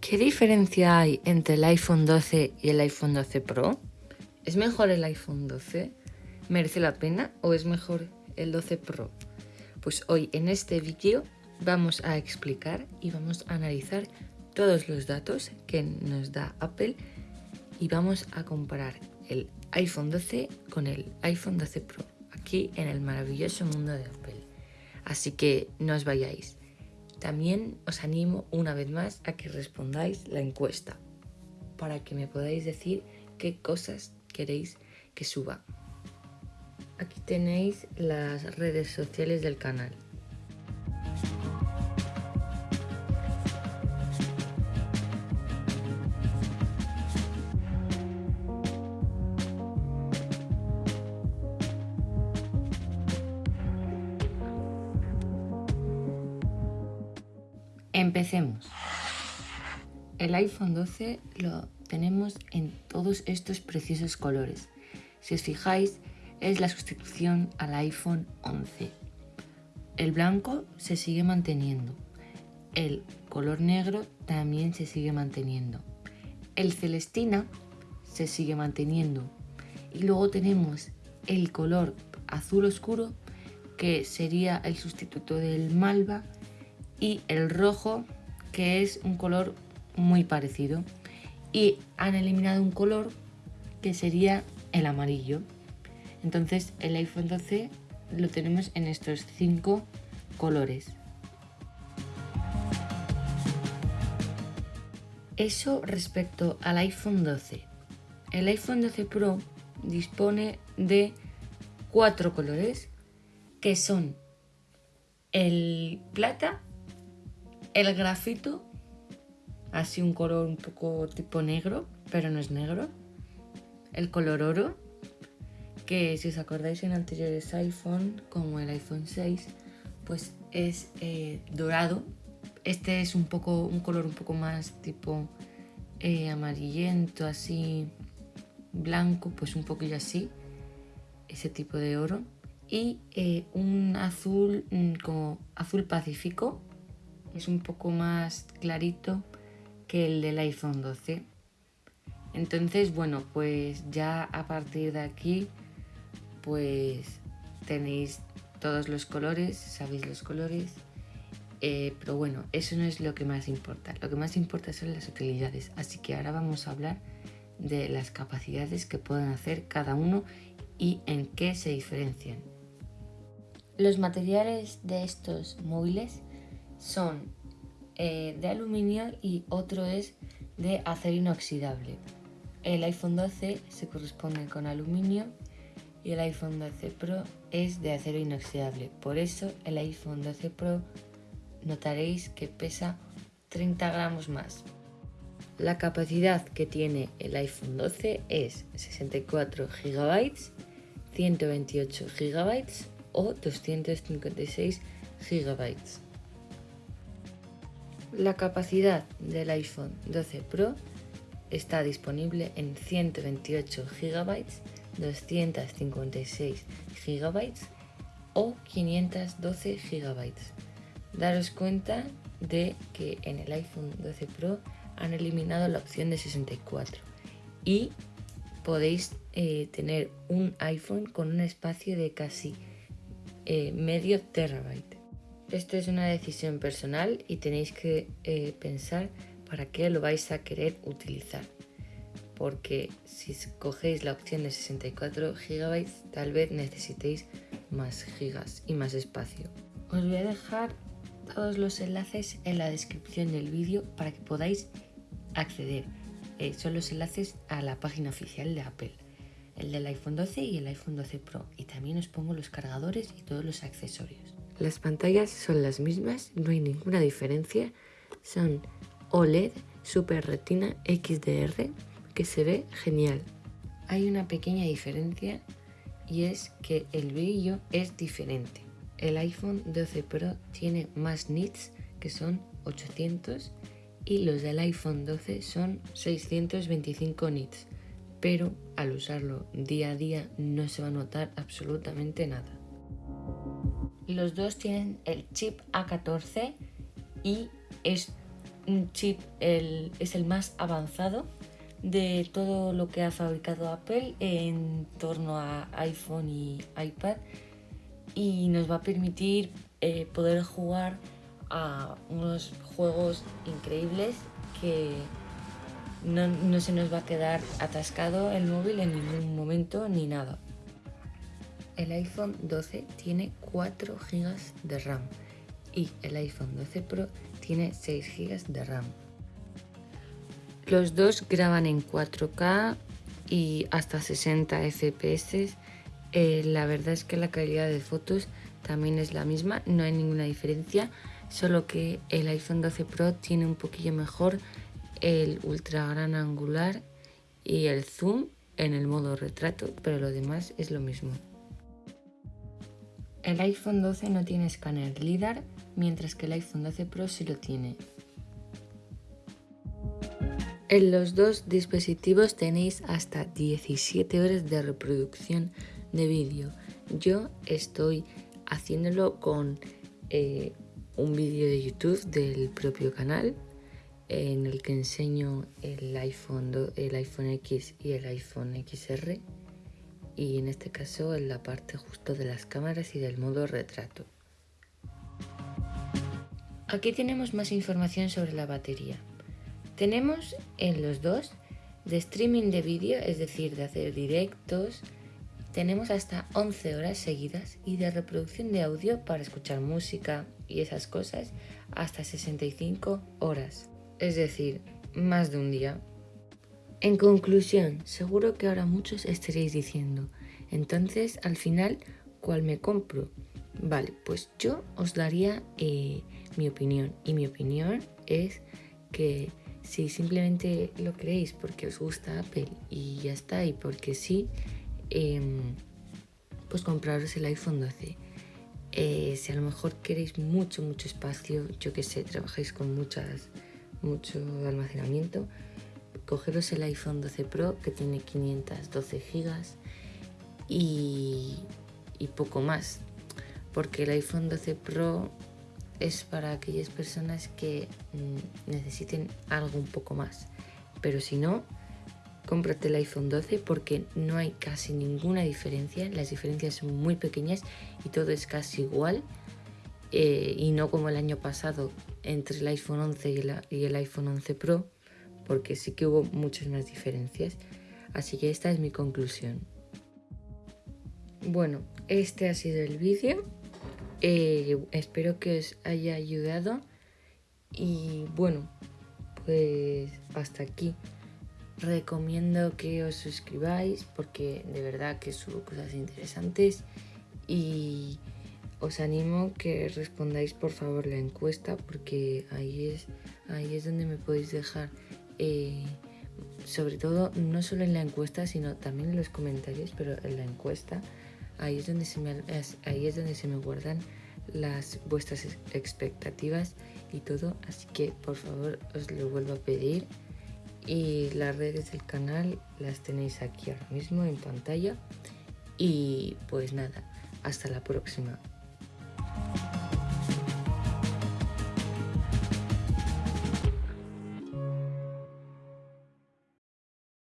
¿Qué diferencia hay entre el iPhone 12 y el iPhone 12 Pro? ¿Es mejor el iPhone 12? ¿Merece la pena o es mejor el 12 Pro? Pues hoy en este vídeo vamos a explicar y vamos a analizar todos los datos que nos da Apple y vamos a comparar el iPhone 12 con el iPhone 12 Pro aquí en el maravilloso mundo de Apple. Así que no os vayáis. También os animo una vez más a que respondáis la encuesta para que me podáis decir qué cosas queréis que suba. Aquí tenéis las redes sociales del canal. Empecemos. El iPhone 12 lo tenemos en todos estos preciosos colores. Si os fijáis, es la sustitución al iPhone 11. El blanco se sigue manteniendo. El color negro también se sigue manteniendo. El celestina se sigue manteniendo. Y luego tenemos el color azul oscuro, que sería el sustituto del malva y el rojo que es un color muy parecido. Y han eliminado un color que sería el amarillo. Entonces el iPhone 12 lo tenemos en estos cinco colores. Eso respecto al iPhone 12 el iPhone 12 Pro dispone de cuatro colores que son el plata el grafito, así un color un poco tipo negro, pero no es negro. El color oro, que si os acordáis en anteriores iPhone, como el iPhone 6, pues es eh, dorado. Este es un poco un color un poco más tipo eh, amarillento, así blanco, pues un poquillo así, ese tipo de oro. Y eh, un azul mm, como azul pacífico, es un poco más clarito que el del iPhone 12. Entonces, bueno, pues ya a partir de aquí, pues tenéis todos los colores, sabéis los colores. Eh, pero bueno, eso no es lo que más importa. Lo que más importa son las utilidades. Así que ahora vamos a hablar de las capacidades que pueden hacer cada uno y en qué se diferencian. Los materiales de estos móviles son eh, de aluminio y otro es de acero inoxidable. El iPhone 12 se corresponde con aluminio y el iPhone 12 Pro es de acero inoxidable. Por eso el iPhone 12 Pro notaréis que pesa 30 gramos más. La capacidad que tiene el iPhone 12 es 64 GB, 128 GB o 256 GB. La capacidad del iPhone 12 Pro está disponible en 128 GB, 256 GB o 512 GB. Daros cuenta de que en el iPhone 12 Pro han eliminado la opción de 64 y podéis eh, tener un iPhone con un espacio de casi eh, medio terabyte. Esto es una decisión personal y tenéis que eh, pensar para qué lo vais a querer utilizar. Porque si cogéis la opción de 64 GB, tal vez necesitéis más gigas y más espacio. Os voy a dejar todos los enlaces en la descripción del vídeo para que podáis acceder. Eh, son los enlaces a la página oficial de Apple, el del iPhone 12 y el iPhone 12 Pro. Y también os pongo los cargadores y todos los accesorios. Las pantallas son las mismas, no hay ninguna diferencia. Son OLED Super Retina XDR que se ve genial. Hay una pequeña diferencia y es que el brillo es diferente. El iPhone 12 Pro tiene más nits que son 800 y los del iPhone 12 son 625 nits, pero al usarlo día a día no se va a notar absolutamente nada. Los dos tienen el chip A14 y es un chip es el más avanzado de todo lo que ha fabricado Apple en torno a iPhone y iPad y nos va a permitir eh, poder jugar a unos juegos increíbles que no, no, se nos va a quedar atascado el móvil en ningún momento ni nada. El iPhone 12 tiene 4 GB de RAM y el iPhone 12 Pro tiene 6 GB de RAM. Los dos graban en 4K y hasta 60 FPS. Eh, la verdad es que la calidad de fotos también es la misma, no hay ninguna diferencia, solo que el iPhone 12 Pro tiene un poquillo mejor el ultra gran angular y el zoom en el modo retrato, pero lo demás es lo mismo. El iPhone 12 no tiene escáner LIDAR, mientras que el iPhone 12 Pro sí lo tiene. En los dos dispositivos tenéis hasta 17 horas de reproducción de vídeo. Yo estoy haciéndolo con eh, un vídeo de YouTube del propio canal en el que enseño el iPhone, el iPhone X y el iPhone XR y en este caso en la parte justo de las cámaras y del modo retrato. Aquí tenemos más información sobre la batería. Tenemos en los dos de streaming de vídeo, es decir, de hacer directos, tenemos hasta 11 horas seguidas y de reproducción de audio para escuchar música y esas cosas hasta 65 horas, es decir, más de un día. En conclusión, seguro que ahora muchos estaréis diciendo, entonces al final, ¿cuál me compro? Vale, pues yo os daría eh, mi opinión y mi opinión es que si simplemente lo creéis porque os gusta Apple y ya está, y porque sí, em, pues compraros el iPhone 12. Eh, si a lo mejor queréis mucho, mucho espacio, yo que sé, trabajáis con muchas, mucho almacenamiento, cogeros el iPhone 12 Pro que tiene 512 gigas y, y poco más. Porque el iPhone 12 Pro es para aquellas personas que mm, necesiten algo un poco más. Pero si no, cómprate el iPhone 12 porque no hay casi ninguna diferencia. Las diferencias son muy pequeñas y todo es casi igual. Eh, y no como el año pasado entre el iPhone 11 y, el iPhone 11 Pro, porque sí que hubo muchas más diferencias. Así que esta es mi conclusión. Bueno, este ha sido el vídeo. Eh, espero que os haya ayudado y bueno, pues hasta aquí. Recomiendo que os suscribáis porque de verdad que subo cosas interesantes y os animo que respondáis por favor la encuesta porque ahí es, ahí es donde me podéis dejar eh, sobre todo no solo en la encuesta sino también en los comentarios pero en la encuesta ahí es donde se me, ahí es donde se me guardan las vuestras expectativas y todo. Así que por favor os lo vuelvo a pedir. Y las redes del canal las tenéis aquí ahora mismo en pantalla. Y pues nada hasta la próxima